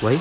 喂？